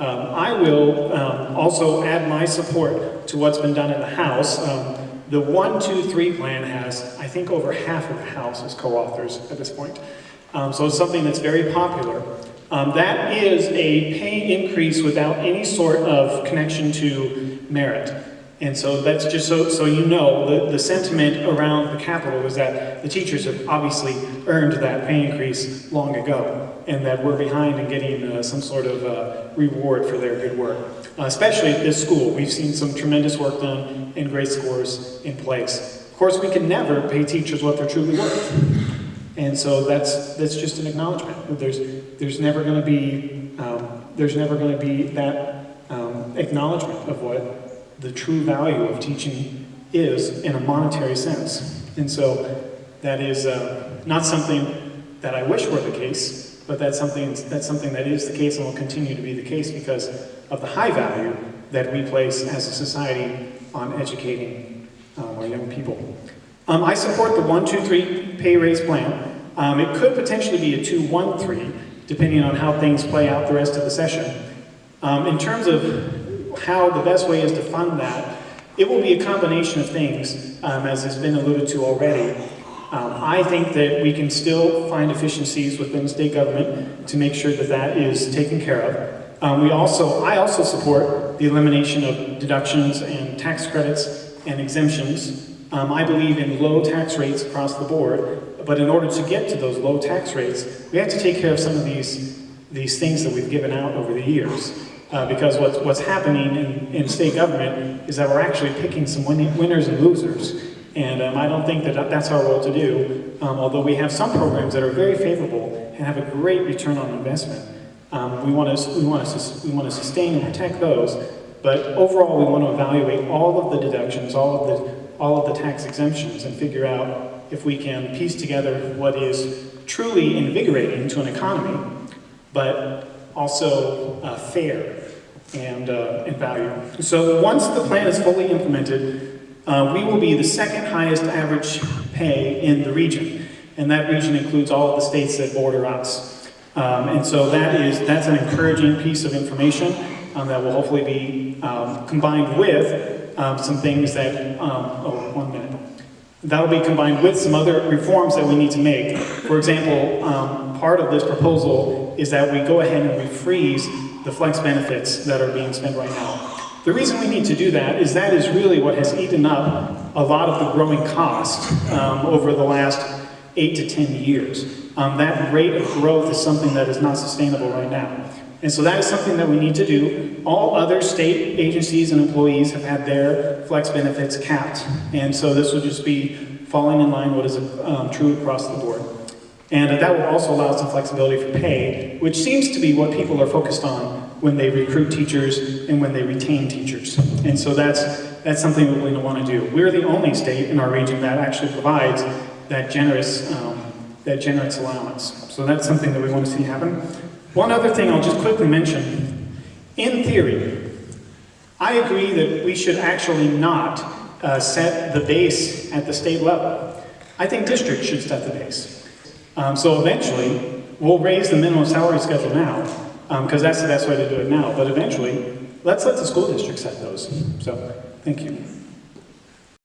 Um, I will um, also add my support to what's been done in the House. Um, the one, two, three plan has, I think, over half of the House as co-authors at this point. Um, so it's something that's very popular. Um, that is a pay increase without any sort of connection to merit. And so that's just so, so you know, the, the sentiment around the Capitol is that the teachers have obviously earned that pay increase long ago, and that we're behind in getting uh, some sort of uh, reward for their good work. Uh, especially at this school, we've seen some tremendous work done and great scores in place. Of course, we can never pay teachers what they're truly worth. And so that's, that's just an acknowledgement. There's, there's never going to be, um, there's never to be that um, acknowledgement of what the true value of teaching is in a monetary sense. And so that is uh, not something that I wish were the case, but that's something, that's something that is the case and will continue to be the case because of the high value that we place as a society on educating um, our young people. Um, I support the 1-2-3 pay raise plan. Um, it could potentially be a 2-1-3, depending on how things play out the rest of the session. Um, in terms of how the best way is to fund that, it will be a combination of things, um, as has been alluded to already. Um, I think that we can still find efficiencies within state government to make sure that that is taken care of. Um, we also, I also support the elimination of deductions and tax credits and exemptions. Um, I believe in low tax rates across the board, but in order to get to those low tax rates, we have to take care of some of these, these things that we've given out over the years. Uh, because what's, what's happening in, in state government is that we're actually picking some win winners and losers. And um, I don't think that that's our role to do, um, although we have some programs that are very favorable and have a great return on investment. Um, we, want to, we, want to, we want to sustain and protect those, but overall we want to evaluate all of the deductions, all of the, all of the tax exemptions, and figure out if we can piece together what is truly invigorating to an economy, but also uh, fair and, uh, and value. So once the plan is fully implemented, uh, we will be the second highest average pay in the region. And that region includes all of the states that border us. Um, and so that is, that's an encouraging piece of information um, that will hopefully be um, combined with um, some things that, um, oh, one minute. That'll be combined with some other reforms that we need to make. For example, um, part of this proposal is that we go ahead and we freeze the flex benefits that are being spent right now. The reason we need to do that is that is really what has eaten up a lot of the growing cost um, over the last eight to 10 years. Um, that rate of growth is something that is not sustainable right now. And so that is something that we need to do. All other state agencies and employees have had their flex benefits capped. And so this would just be falling in line with what is um, true across the board. And that will also allow some flexibility for pay, which seems to be what people are focused on when they recruit teachers and when they retain teachers. And so that's, that's something we're going to want to do. We're the only state in our region that actually provides that generous, um, that generous allowance. So that's something that we want to see happen. One other thing I'll just quickly mention. In theory, I agree that we should actually not uh, set the base at the state level. I think districts should set the base. Um, so eventually, we'll raise the minimum salary schedule now, because um, that's the best way to do it now. But eventually, let's let the school district set those. So, thank you.